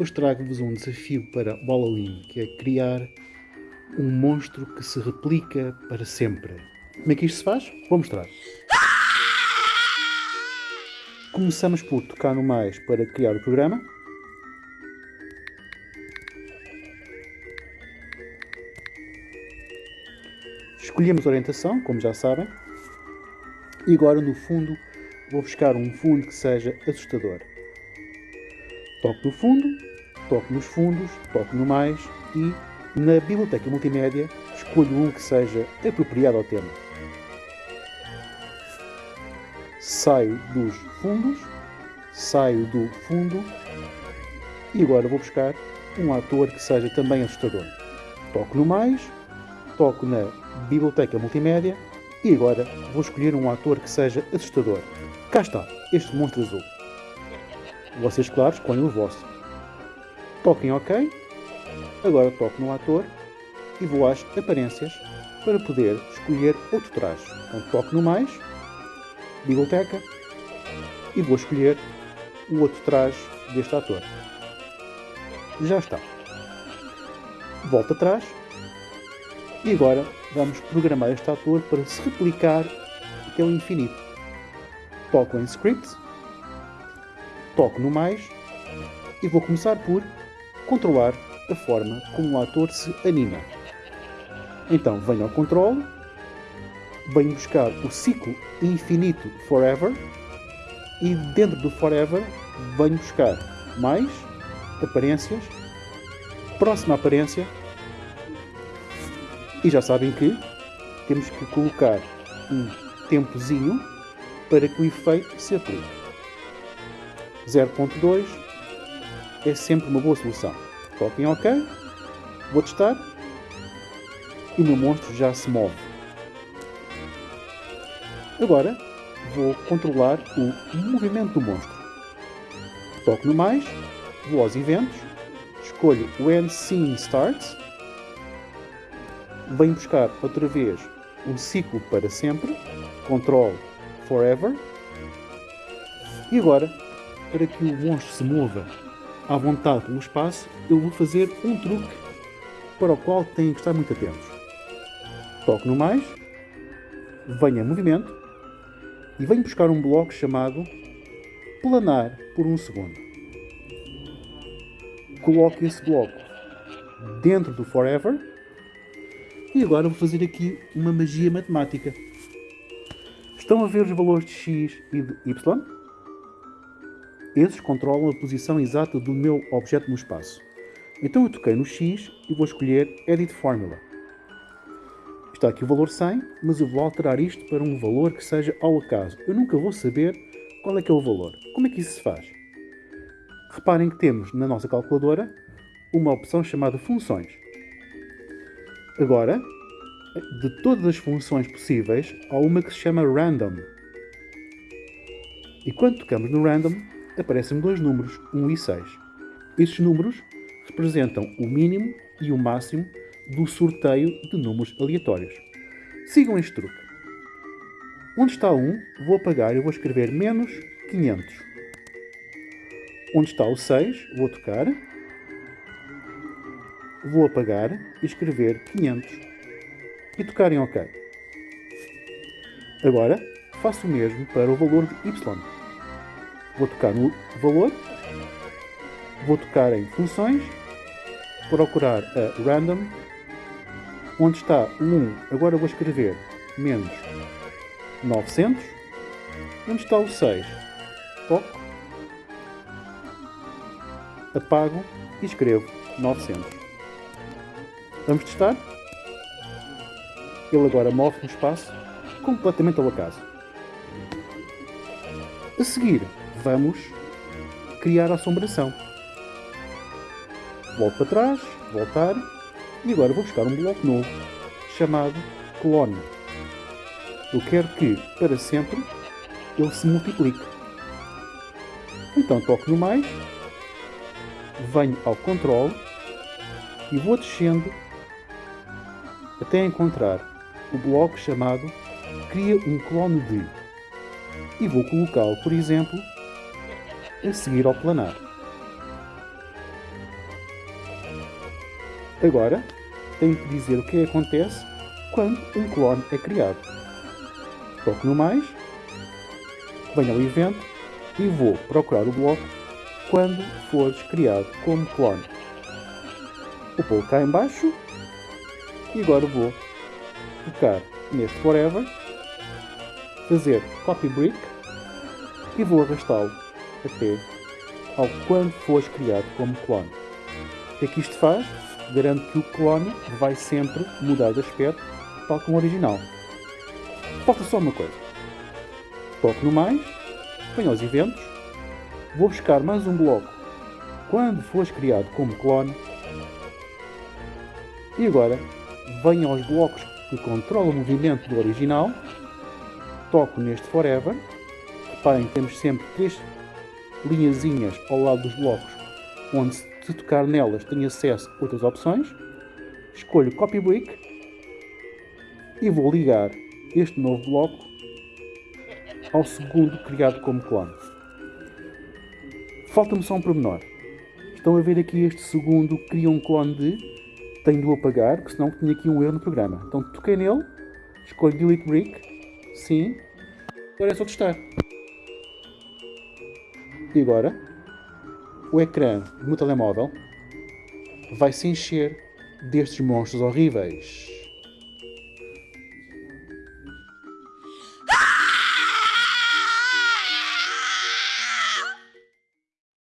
Hoje trago-vos um desafio para Halloween, que é criar um monstro que se replica para sempre. Como é que isto se faz? Vou mostrar. Começamos por tocar no mais para criar o programa. Escolhemos orientação, como já sabem. E agora no fundo vou buscar um fundo que seja assustador. Toco no fundo, toco nos fundos, toco no mais e na biblioteca multimédia escolho um que seja apropriado ao tema. Saio dos fundos, saio do fundo e agora vou buscar um ator que seja também assustador. Toco no mais, toco na biblioteca multimédia e agora vou escolher um ator que seja assustador. Cá está, este monstro azul. Vocês, claro, escolhem o vosso. Toquem OK. Agora toco no ator e vou às aparências para poder escolher outro traje. Então toco no mais, biblioteca, e vou escolher o outro traje deste ator. Já está. Volto atrás e agora vamos programar este ator para se replicar até o infinito. Toco em Script toco no mais e vou começar por controlar a forma como o ator se anima. Então venho ao controle, venho buscar o ciclo infinito Forever e dentro do Forever venho buscar mais aparências, próxima aparência e já sabem que temos que colocar um tempozinho para que o efeito se aplique. 0.2 é sempre uma boa solução. Toquem OK, vou testar e o meu monstro já se move. Agora vou controlar o movimento do monstro. Toco no mais, vou aos eventos, escolho When Scene Starts, venho buscar outra vez um ciclo para sempre, Control Forever, e agora para que o monstro se mova à vontade pelo espaço, eu vou fazer um truque para o qual têm que estar muito atentos. Toco no mais, venho a movimento e venho buscar um bloco chamado planar por um segundo. Coloco esse bloco dentro do forever e agora vou fazer aqui uma magia matemática. Estão a ver os valores de x e de y? Esses controlam a posição exata do meu objeto no espaço. Então eu toquei no X e vou escolher Edit Formula. Está aqui o valor 100, mas eu vou alterar isto para um valor que seja ao acaso. Eu nunca vou saber qual é que é o valor. Como é que isso se faz? Reparem que temos na nossa calculadora uma opção chamada funções. Agora, de todas as funções possíveis, há uma que se chama random. E quando tocamos no random, aparecem dois números, 1 e 6. Estes números representam o mínimo e o máximo do sorteio de números aleatórios. Sigam este truque. Onde está 1, vou apagar e vou escrever menos 500. Onde está o 6, vou tocar, vou apagar e escrever 500 e tocar em OK. Agora, faço o mesmo para o valor de y vou tocar no valor, vou tocar em funções, procurar a random, onde está o 1, agora vou escrever menos 900, onde está o 6, toco, apago e escrevo 900. Vamos testar? Ele agora move no espaço completamente ao acaso. A seguir, vamos criar a assombração. Volto para trás, voltar, e agora vou buscar um bloco novo, chamado clone. Eu quero que, para sempre, ele se multiplique. Então toco no mais, venho ao controle e vou descendo até encontrar o bloco chamado Cria um clone de e vou colocá-lo, por exemplo, a seguir ao planar. Agora, tenho que dizer o que acontece quando um clone é criado. Toco no mais, venho ao evento e vou procurar o bloco quando fores criado como clone. O pulo cá em baixo e agora vou tocar neste Forever, fazer Copy Brick e vou arrastá-lo até ao quando fores criado como clone. O que é que isto faz? Garante que o clone vai sempre mudar de aspecto, tal como o original. Falta só uma coisa. Toco no mais, venho aos eventos, vou buscar mais um bloco quando fores criado como clone e agora venho aos blocos que controlam o movimento do original, toco neste Forever, reparem que temos sempre três linhazinhas ao lado dos blocos, onde se tocar nelas tem acesso a outras opções, escolho Copy Brick e vou ligar este novo bloco ao segundo criado como clone. Falta-me só um pormenor. Estão a ver aqui este segundo cria um clone de tenho de o apagar, porque senão tinha aqui um erro no programa. Então toquei nele, escolho Delete Brick, sim, agora é só testar. E agora, o ecrã do meu telemóvel vai se encher destes monstros horríveis.